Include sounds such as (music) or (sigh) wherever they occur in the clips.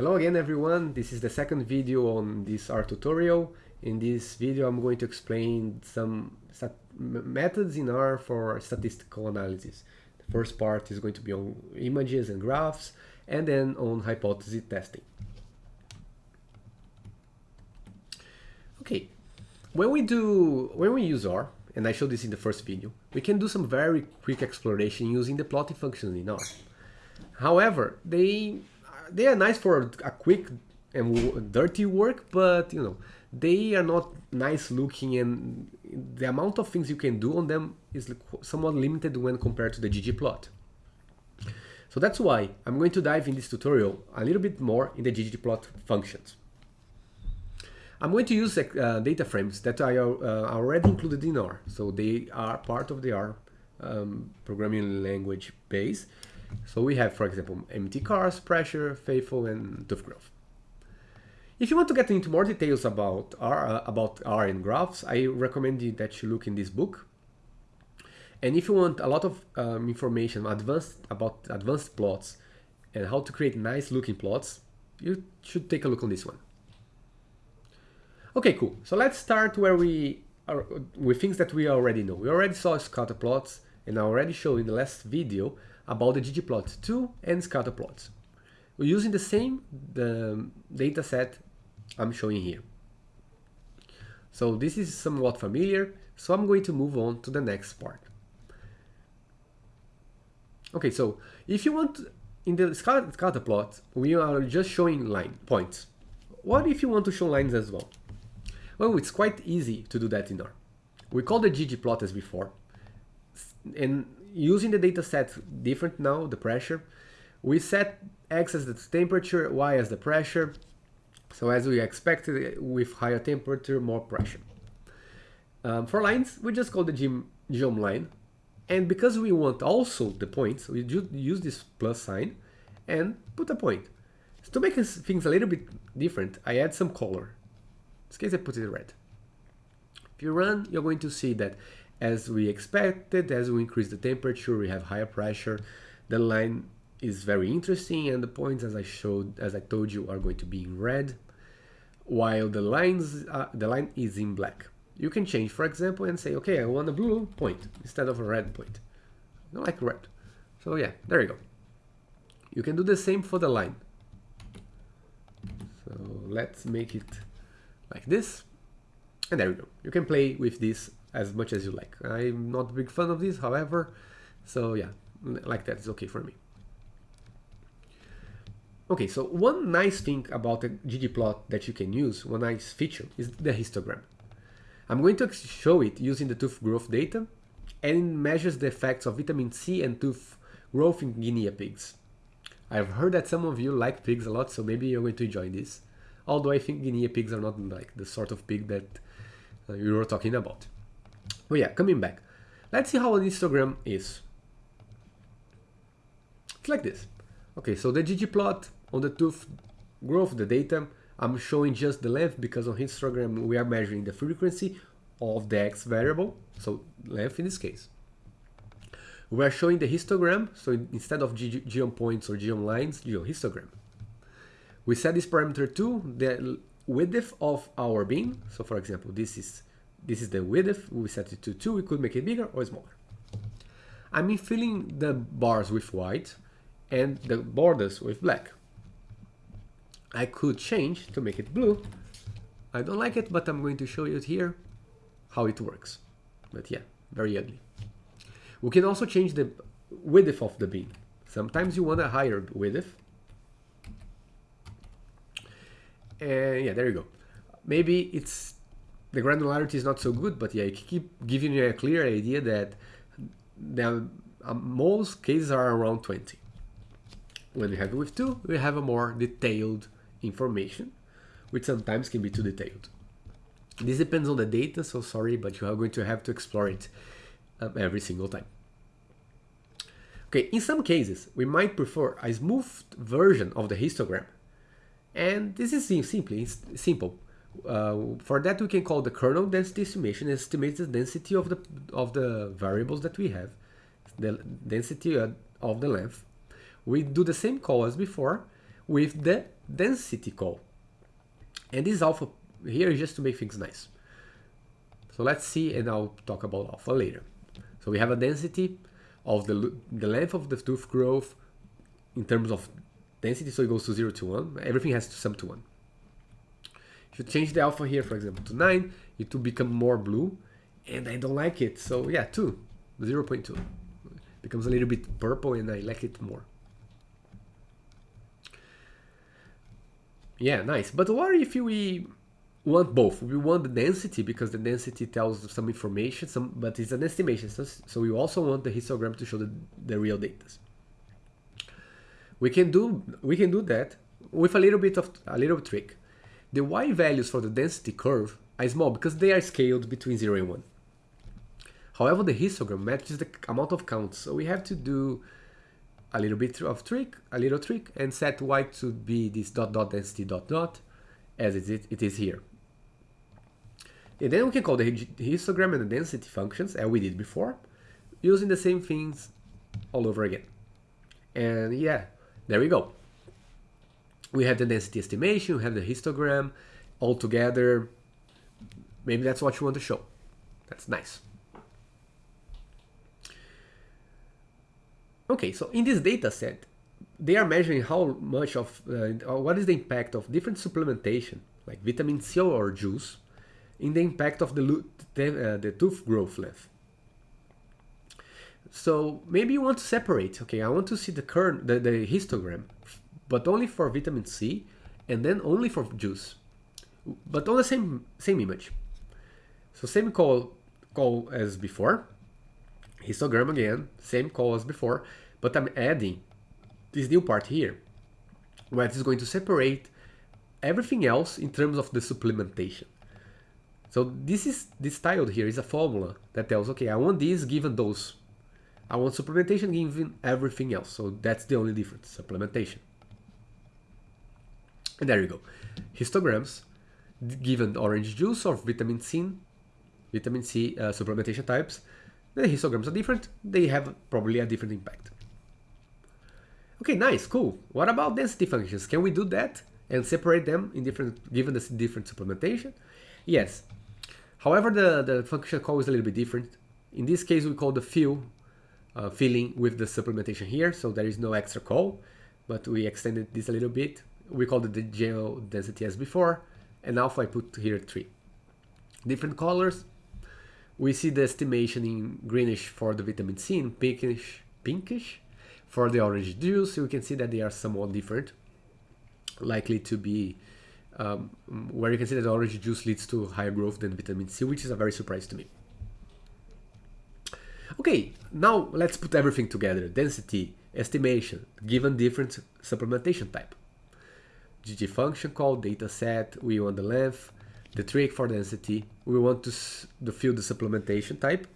Hello again everyone, this is the second video on this R tutorial. In this video I'm going to explain some methods in R for statistical analysis. The first part is going to be on images and graphs and then on hypothesis testing. Okay, when we do, when we use R, and I showed this in the first video, we can do some very quick exploration using the plotting functions in R. However, they they are nice for a quick and dirty work, but you know, they are not nice looking and the amount of things you can do on them is somewhat limited when compared to the ggplot. So that's why I'm going to dive in this tutorial a little bit more in the ggplot functions. I'm going to use uh, data frames that are uh, already included in R, so they are part of the R um, programming language base, so we have, for example, mtcars, pressure, faithful, and tooth growth. If you want to get into more details about R, uh, about R and graphs, I recommend you that you look in this book. And if you want a lot of um, information advanced about advanced plots and how to create nice looking plots, you should take a look on this one. Okay, cool. So let's start where we are with things that we already know. We already saw scatter plots and I already showed in the last video about the ggplot2 and scatter plots. We're using the same the data set I'm showing here. So this is somewhat familiar, so I'm going to move on to the next part. Okay, so if you want, in the scatter plot, we are just showing line points. What if you want to show lines as well? Well, it's quite easy to do that in R. We call the ggplot as before, and using the data set different now, the pressure, we set x as the temperature, y as the pressure. So as we expected, with higher temperature, more pressure. Um, for lines, we just call the geom line. And because we want also the points, we just use this plus sign and put a point. So to make things a little bit different, I add some color. In this case, I put it red. If you run, you're going to see that as we expected, as we increase the temperature, we have higher pressure. The line is very interesting and the points as I showed, as I told you, are going to be in red, while the lines, uh, the line is in black. You can change, for example, and say, okay, I want a blue point instead of a red point. I don't like red. So yeah, there you go. You can do the same for the line. So let's make it like this. And there we go. You can play with this as much as you like. I'm not a big fan of this, however, so yeah, like that is okay for me. Okay, so one nice thing about the ggplot that you can use, one nice feature, is the histogram. I'm going to show it using the tooth growth data, and it measures the effects of vitamin C and tooth growth in guinea pigs. I've heard that some of you like pigs a lot, so maybe you're going to enjoy this. Although I think guinea pigs are not like the sort of pig that uh, you were talking about. But yeah, coming back. Let's see how an histogram is. It's like this. Okay, so the ggplot on the tooth growth the data, I'm showing just the length because on histogram we are measuring the frequency of the x variable, so length in this case. We are showing the histogram, so instead of geom points or geom lines, geom histogram. We set this parameter to the width of our beam, so for example this is this is the width, we set it to 2, we could make it bigger or smaller. I'm filling the bars with white and the borders with black. I could change to make it blue. I don't like it, but I'm going to show you here how it works. But yeah, very ugly. We can also change the width of the beam. Sometimes you want a higher width. And yeah, there you go. Maybe it's the granularity is not so good, but yeah, it keep giving you a clear idea that the um, most cases are around 20. When we have it with 2, we have a more detailed information, which sometimes can be too detailed. This depends on the data, so sorry, but you are going to have to explore it um, every single time. Okay, in some cases, we might prefer a smoothed version of the histogram. And this is simply simple. Uh, for that, we can call the kernel density estimation estimates the density of the of the variables that we have, the density of the length. We do the same call as before with the density call. And this alpha here is just to make things nice. So let's see, and I'll talk about alpha later. So we have a density of the, the length of the tooth growth in terms of density, so it goes to 0 to 1. Everything has to sum to 1. You change the alpha here, for example, to 9, it will become more blue, and I don't like it. So yeah, 2, 0 0.2. Becomes a little bit purple, and I like it more. Yeah, nice. But what if we want both? We want the density because the density tells some information, some, but it's an estimation. So, so we also want the histogram to show the, the real data. We can do we can do that with a little bit of a little trick. The y values for the density curve are small because they are scaled between 0 and 1. However, the histogram matches the amount of counts, so we have to do a little bit of trick, a little trick, and set y to be this dot dot density dot dot, as it is, it is here. And then we can call the histogram and the density functions, as we did before, using the same things all over again. And yeah, there we go. We have the density estimation, we have the histogram, all together. Maybe that's what you want to show. That's nice. Okay, so in this data set, they are measuring how much of, uh, what is the impact of different supplementation, like vitamin C or juice, in the impact of the, uh, the tooth growth length. So maybe you want to separate, okay, I want to see the current, the, the histogram, but only for vitamin C and then only for juice, but on the same, same image. So same call, call as before, histogram again, same call as before, but I'm adding this new part here, where it is going to separate everything else in terms of the supplementation. So this is this tilde here is a formula that tells, okay, I want this given those. I want supplementation given everything else. So that's the only difference, supplementation. And there you go. Histograms given orange juice or vitamin C, vitamin C uh, supplementation types, the histograms are different. They have probably a different impact. Okay, nice, cool. What about density functions? Can we do that and separate them in different, given the different supplementation? Yes. However, the, the function call is a little bit different. In this case, we call the fill uh, filling with the supplementation here, so there is no extra call, but we extended this a little bit. We called it the gel density as before, and alpha I put here 3. Different colors. We see the estimation in greenish for the vitamin C and pinkish, pinkish for the orange juice, you can see that they are somewhat different, likely to be um, where you can see that orange juice leads to higher growth than vitamin C, which is a very surprise to me. Okay, now let's put everything together. Density, estimation, given different supplementation type. GG function call, data set, we want the length, the trick for density, we want to, to fill the supplementation type.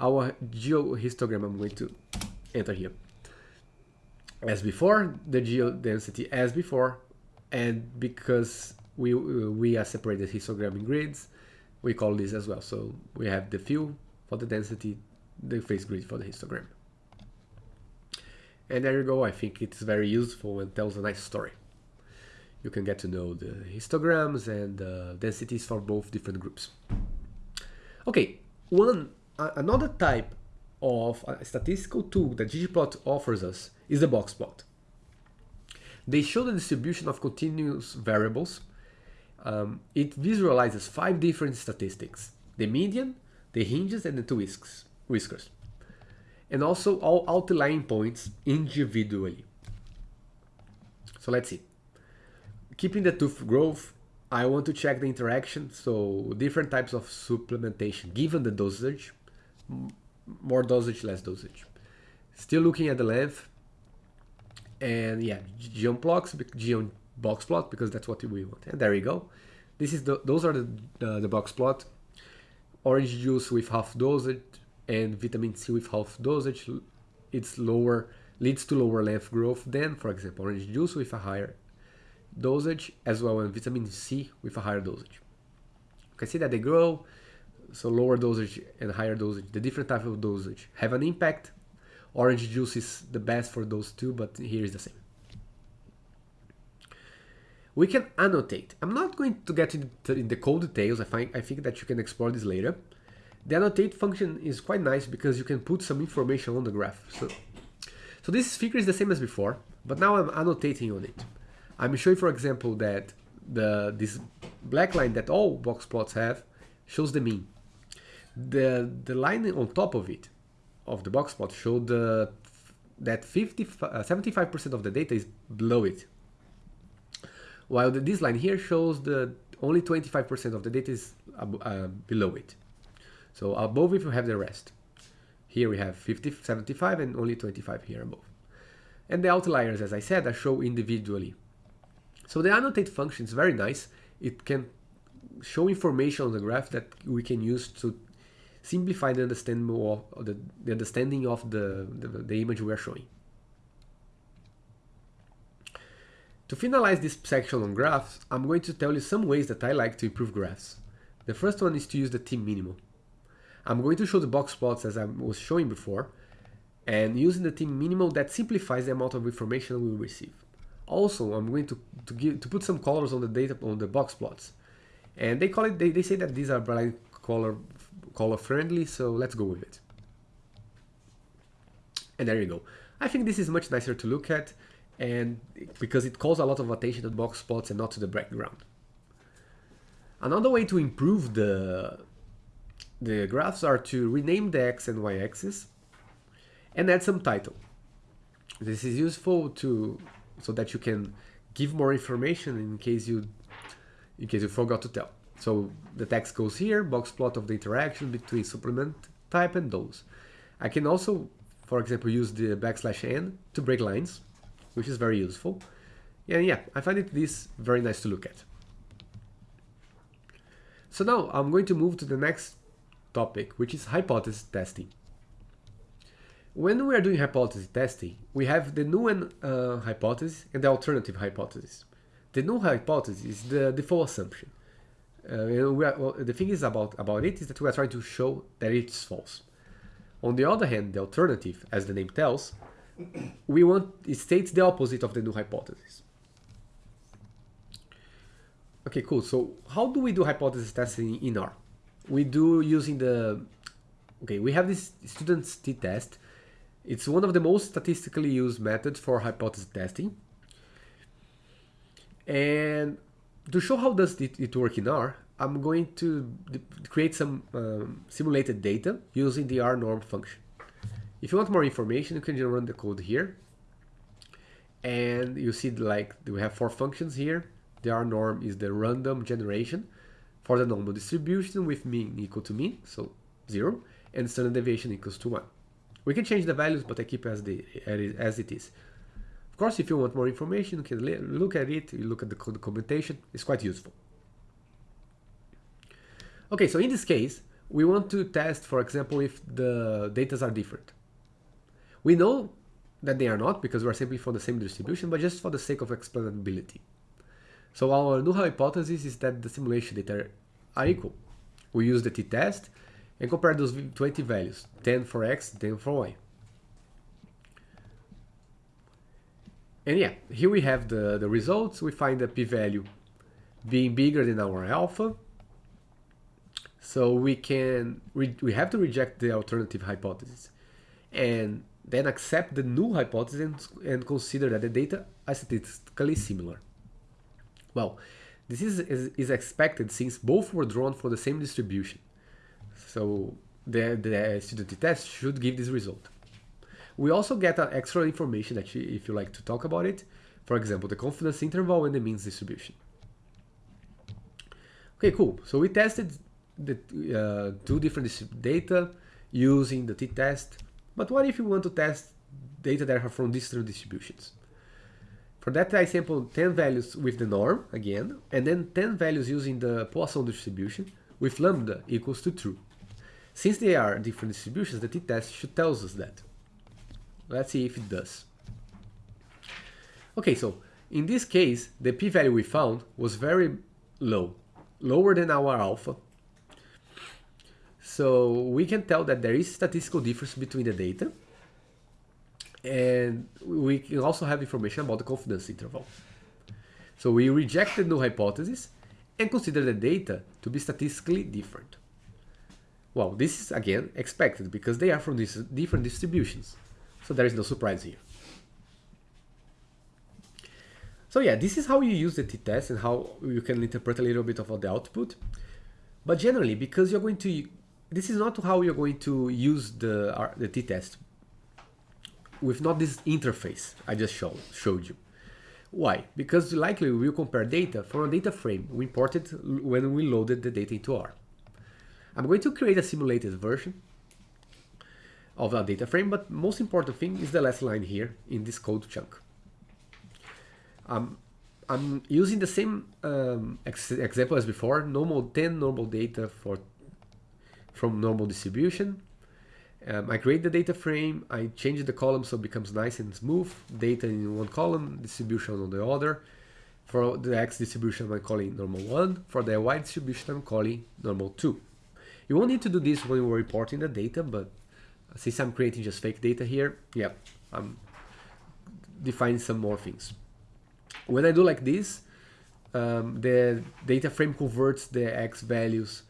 Our geom histogram I'm going to enter here as before, the geom density as before, and because we we are separated histogram in grids, we call this as well. So we have the fill for the density, the facet grid for the histogram. And there you go, I think it's very useful and tells a nice story. You can get to know the histograms and uh, densities for both different groups. Okay, one another type of a statistical tool that ggplot offers us is the box plot. They show the distribution of continuous variables. Um, it visualizes five different statistics, the median, the hinges, and the two whisks, whiskers, and also all outlying points individually. So let's see. Keeping the tooth growth, I want to check the interaction, so different types of supplementation given the dosage, more dosage, less dosage. Still looking at the length, and yeah, geom blocks, geom box plot because that's what we want. And there you go. This is the those are the the, the box plot. Orange juice with half dosage and vitamin C with half dosage. It's lower leads to lower length growth than, for example, orange juice with a higher dosage, as well as vitamin C with a higher dosage. You can see that they grow, so lower dosage and higher dosage, the different type of dosage have an impact Orange juice is the best for those two, but here is the same. we can annotate. I'm not going to get into in the code details. I, find, I think that you can explore this later. The annotate function is quite nice because you can put some information on the graph. So, so this figure is the same as before, but now I'm annotating on it. I'm showing, for example, that the this black line that all box plots have shows the mean. The the line on top of it, of the box plot, showed the that 50, 75% uh, of the data is below it. While the, this line here shows the only 25% of the data is uh, below it. So above it you have the rest. Here we have 50, 75 and only 25 here above. And the outliers, as I said, are shown individually. So the annotate function is very nice. It can show information on the graph that we can use to simplify the understanding of the, the understanding of the, the, the image we are showing. To finalize this section on graphs, I'm going to tell you some ways that I like to improve graphs. The first one is to use the t-minimal. I'm going to show the box plots as I was showing before, and using the t-minimal that simplifies the amount of information we receive. Also, I'm going to, to, give, to put some colors on the data on the box plots. And they call it, they, they say that these are bright color color friendly, so let's go with it. And there you go. I think this is much nicer to look at and because it calls a lot of attention to box plots and not to the background. Another way to improve the, the graphs are to rename the x and y axis and add some title. This is useful to so that you can give more information in case you in case you forgot to tell. So the text goes here, box plot of the interaction between supplement type and those. I can also, for example, use the backslash n to break lines, which is very useful. And yeah, I find it this very nice to look at. So now I'm going to move to the next topic, which is hypothesis testing. When we are doing hypothesis testing, we have the null uh, hypothesis and the alternative hypothesis. The null hypothesis is the default assumption. Uh, are, well, the thing is about, about it is that we are trying to show that it's false. On the other hand, the alternative, as the name tells, (coughs) we want it states the opposite of the null hypothesis. Okay, cool. So how do we do hypothesis testing in R? We do using the okay. We have this student's t-test. It's one of the most statistically used methods for hypothesis testing. And to show how does it, work in R, I'm going to create some um, simulated data using the R norm function. If you want more information, you can just run the code here. And you see like we have four functions here. The R norm is the random generation for the normal distribution with mean equal to mean, so zero, and standard deviation equals to one. We can change the values, but I keep as, the, as it is. Of course, if you want more information, you can look at it, you look at the documentation, it's quite useful. Okay, so in this case, we want to test, for example, if the datas are different. We know that they are not because we are simply for the same distribution, but just for the sake of explainability. So our null hypothesis is that the simulation data are equal. We use the t-test and compare those 20 values, 10 for x, 10 for y. And yeah, here we have the, the results. We find the p-value being bigger than our alpha. So we can we have to reject the alternative hypothesis and then accept the null hypothesis and, and consider that the data are statistically similar. Well, this is, is, is expected since both were drawn for the same distribution. So the, the student test should give this result. We also get uh, extra information you, if you like to talk about it. For example, the confidence interval and the means distribution. Okay, cool. So we tested the uh, two different data using the t-test. But what if you want to test data that are from different distributions? For that, I sampled 10 values with the norm again, and then 10 values using the Poisson distribution with lambda equals to true. Since they are different distributions, the t-test should tell us that. Let's see if it does. Okay, so in this case, the p-value we found was very low, lower than our alpha. So we can tell that there is statistical difference between the data. And we can also have information about the confidence interval. So we reject the null hypothesis and consider the data to be statistically different. Well, this is again expected because they are from these different distributions. So there is no surprise here. So yeah, this is how you use the t-test and how you can interpret a little bit of the output. But generally, because you're going to, this is not how you're going to use the, uh, the t-test with not this interface I just show, showed you. Why? Because likely we will compare data from a data frame we imported when we loaded the data into R. I'm going to create a simulated version of our data frame, but most important thing is the last line here in this code chunk. Um, I'm using the same um, ex example as before, normal 10 normal data for from normal distribution. Um, I create the data frame, I change the column so it becomes nice and smooth, data in one column, distribution on the other. For the X distribution, I'm calling normal 1. For the Y distribution, I'm calling normal 2. You won't need to do this when we're reporting the data, but since I'm creating just fake data here, yeah, I'm defining some more things. When I do like this, um, the data frame converts the X values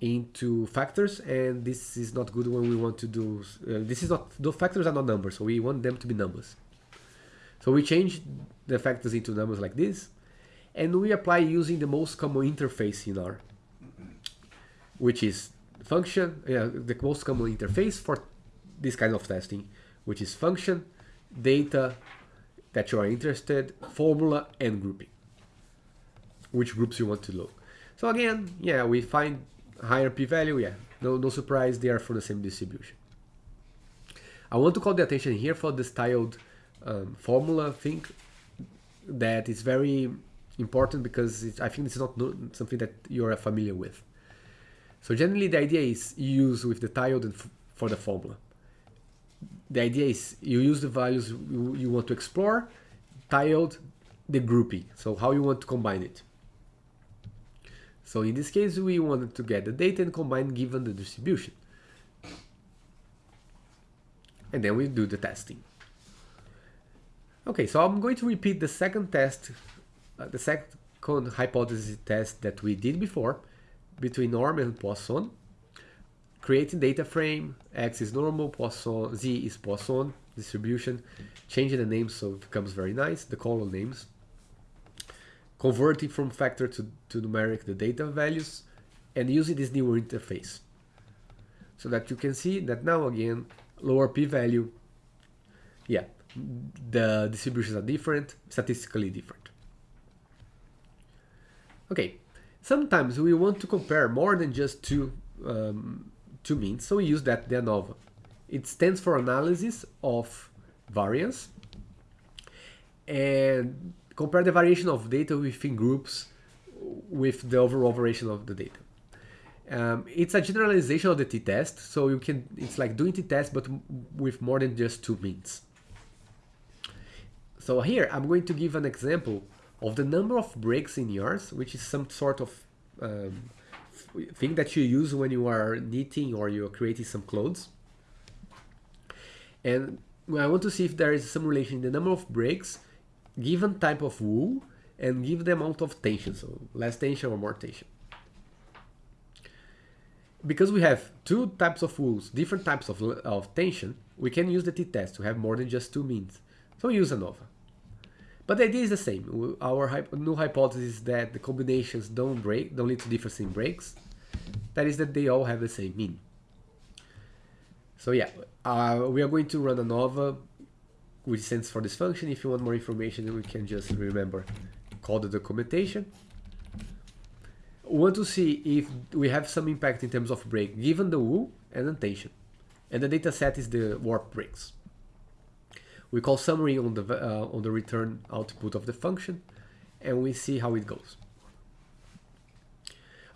into factors and this is not good when we want to do uh, this is not the factors are not numbers so we want them to be numbers so we change the factors into numbers like this and we apply using the most common interface in R which is function yeah, the most common interface for this kind of testing which is function data that you are interested formula and grouping which groups you want to look. so again yeah we find higher p-value, yeah, no, no surprise, they are for the same distribution. I want to call the attention here for the styled um, formula thing that is very important because it, I think it's not something that you're familiar with. So generally the idea is you use with the tilde for the formula. The idea is you use the values you, you want to explore, tilde the grouping, so how you want to combine it. So in this case, we wanted to get the data and combine given the distribution. And then we do the testing. Okay, so I'm going to repeat the second test, uh, the second hypothesis test that we did before between norm and Poisson. Creating data frame, X is normal, Poisson, Z is Poisson distribution, changing the names so it becomes very nice, the column names converting from factor to, to numeric the data values and using this new interface. So that you can see that now again, lower p-value, yeah, the distributions are different, statistically different. Okay, sometimes we want to compare more than just two, um, two means, so we use that ANOVA. It stands for analysis of variance and compare the variation of data within groups with the overall variation of the data. Um, it's a generalization of the t-test, so you can it's like doing t-test but with more than just two means. So here I'm going to give an example of the number of breaks in yours, which is some sort of um, thing that you use when you are knitting or you're creating some clothes. And I want to see if there is some relation in the number of breaks given type of wool and give the amount of tension, so less tension or more tension. Because we have two types of wools, different types of, of tension, we can use the t-test to have more than just two means. So use ANOVA. But the idea is the same. Our new hypothesis is that the combinations don't break, don't lead to difference in breaks. That is that they all have the same mean. So yeah, uh, we are going to run ANOVA which stands for this function. If you want more information, we can just remember, call the documentation. We want to see if we have some impact in terms of break, given the wool and the tension. And the data set is the warp breaks. We call summary on the, uh, on the return output of the function, and we see how it goes.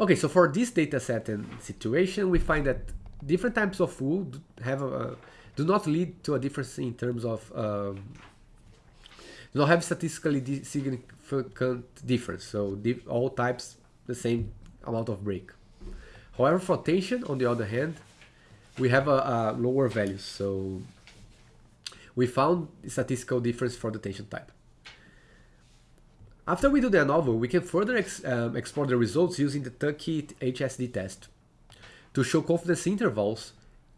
Okay, so for this data set and situation, we find that different types of wool have a, do not lead to a difference in terms of um, do not have statistically significant difference. So all types the same amount of break. However, for tension, on the other hand, we have a, a lower values. So we found statistical difference for the tension type. After we do the ANOVA, we can further ex um, explore the results using the Tukey HSD test to show confidence intervals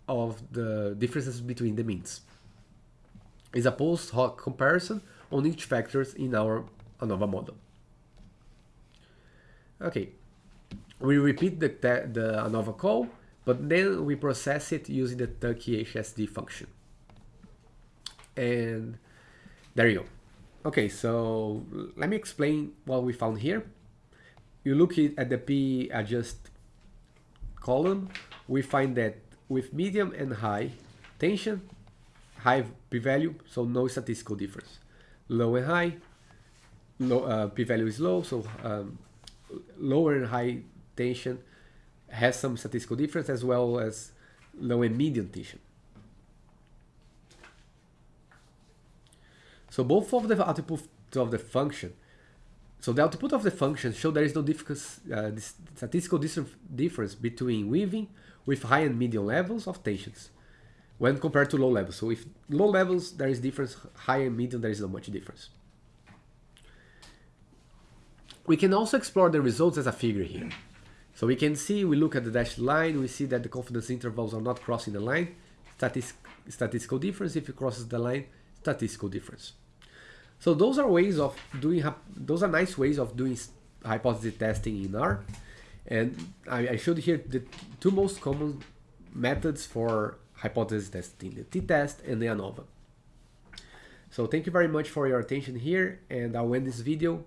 of the differences between the means. It's a post hoc comparison on each factors in our ANOVA model. Okay, we repeat the, the ANOVA call, but then we process it using the Tukey HSD function. And there you go. Okay, so let me explain what we found here. You look at the p adjust column, we find that with medium and high tension, high p-value, so no statistical difference. Low and high, low, uh, p-value is low, so um, lower and high tension has some statistical difference as well as low and medium tension. So both of the output of the function, so the output of the function show there is no uh, statistical difference between weaving with high and medium levels of tensions when compared to low levels. So if low levels there is difference, high and medium there is not much difference. We can also explore the results as a figure here. So we can see, we look at the dashed line, we see that the confidence intervals are not crossing the line, Statis statistical difference, if it crosses the line, statistical difference. So those are ways of doing, those are nice ways of doing hypothesis testing in R. And I, I showed here the two most common methods for hypothesis testing, the t-test and the ANOVA. So thank you very much for your attention here and I'll end this video